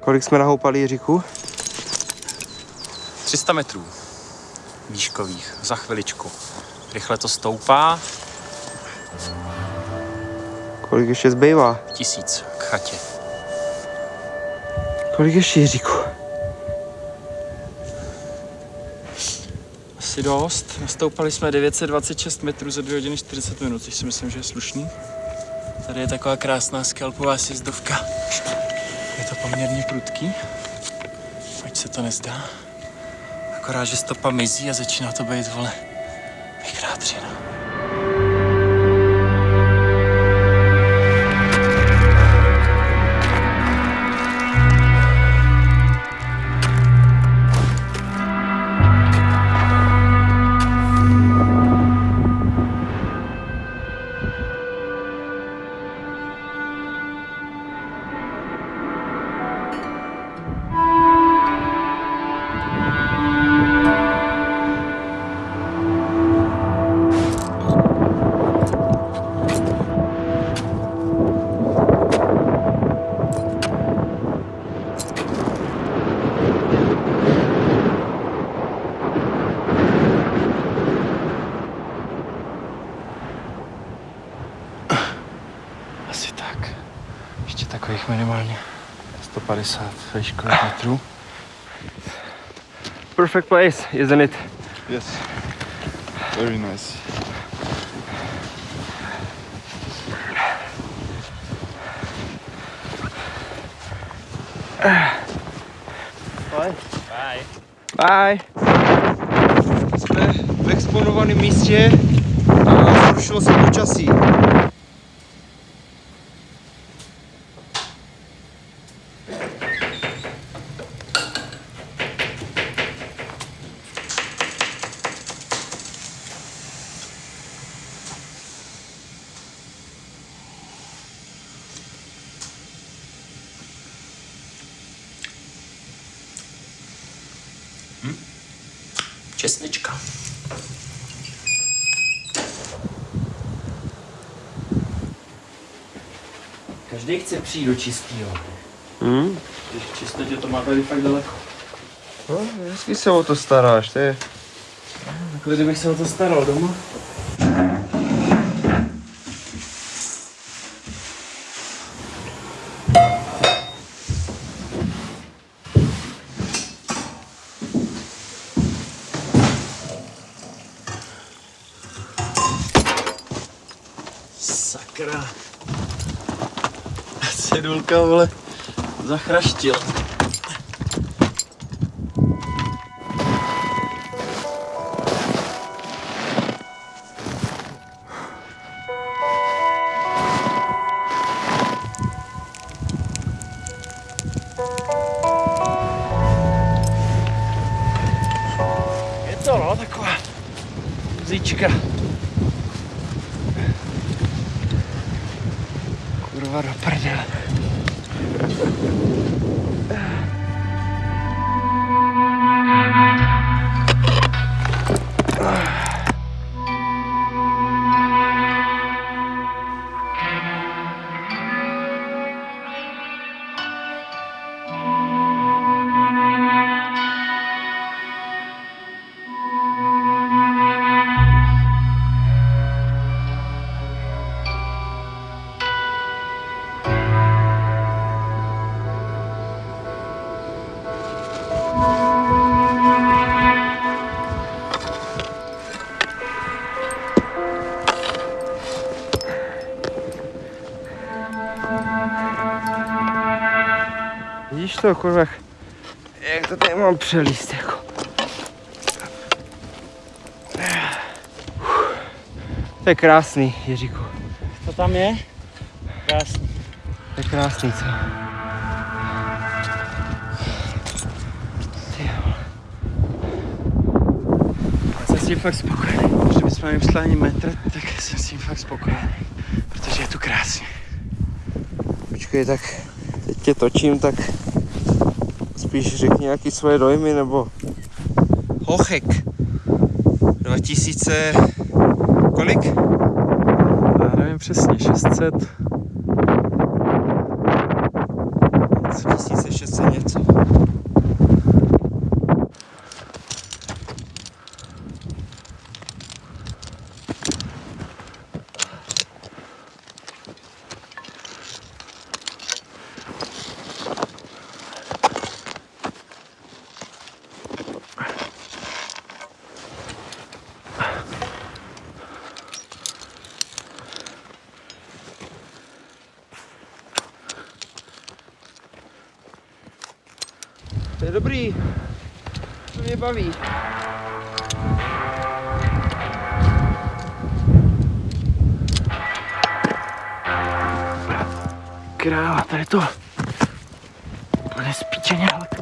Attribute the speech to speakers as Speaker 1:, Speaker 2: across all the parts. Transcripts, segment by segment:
Speaker 1: Kolik jsme nahoupali Jiříku?
Speaker 2: 300 metrů výškových za chviličku. Rychle to stoupá,
Speaker 1: Kolik ještě zbývá?
Speaker 2: tisíc k chatě.
Speaker 1: Kolik ještě Jiříku?
Speaker 2: Asi dost. Nastoupali jsme 926 metrů za 2 hodiny 40 minut, což si myslím, že je slušný. Tady je taková krásná skalpová sjezdovka. Je to poměrně prudký, ať se to nezdá. Akorát, že stopa mizí a začíná to být, vole, vykrátřina. Tak. Ještě takových minimálně 150 výškových metrů.
Speaker 1: Perfect place, isn't it?
Speaker 3: Yes. Very nice.
Speaker 1: Bye. Jsme v exponovaném místě a zrušilo se počasí.
Speaker 2: Česnička. Každý chce přijít do čistého.
Speaker 1: Hmm?
Speaker 2: Když v čistotě to má tady fakt daleko.
Speaker 1: No, hezky se o to staráš, to je...
Speaker 2: Takhle kdybych se o to staral doma. Sakra. Cedulka, vole, zachraštil. Je to no, taková zíčka. Kurva do prdele.
Speaker 1: Vidíš to, kurva, jak- to tady mám přelíst, jako. To je krásný, Jiříku.
Speaker 2: To tam je? Krásný.
Speaker 1: To je krásný, co?
Speaker 2: Jsem s tím fakt spokojený. Že bychom měli psali ani metr, tak jsem s tím fakt spokojený. Protože je tu krásně.
Speaker 1: Počkej, tak teď tě točím, tak spíš řekni nějaký svoje dojmy, nebo... Hochek. 2000... Kolik?
Speaker 2: Já nevím přesně, 600.
Speaker 1: 1600 něco. Je dobrý. To mě baví.
Speaker 2: Kráva, tady to úplně spíčeně hladký.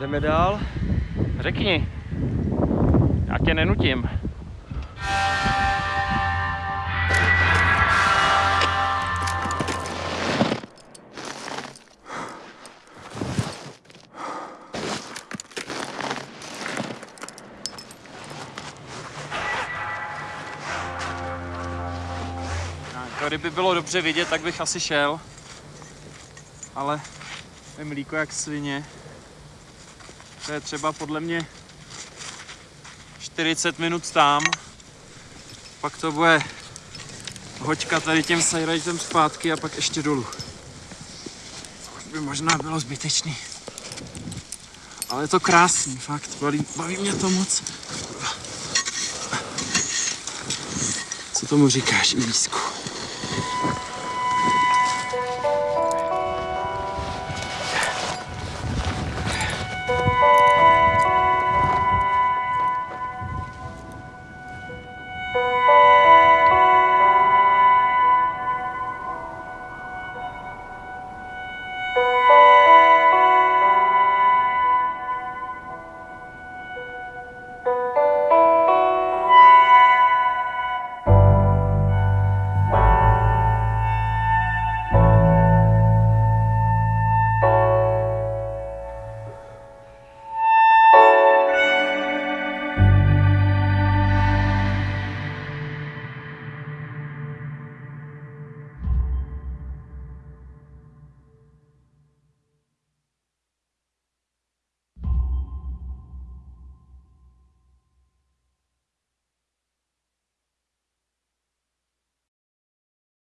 Speaker 1: Jdeme dál.
Speaker 2: Řekni. Já tě nenutím. Kdyby bylo dobře vidět, tak bych asi šel. Ale je mlíko jak svině. To je třeba podle mě 40 minut tam. Pak to bude hoďka tady tím sajrajtem zpátky a pak ještě dolů. Což by možná bylo zbytečný. Ale je to krásný, fakt. Baví, baví mě to moc. Co tomu říkáš, Ilísku?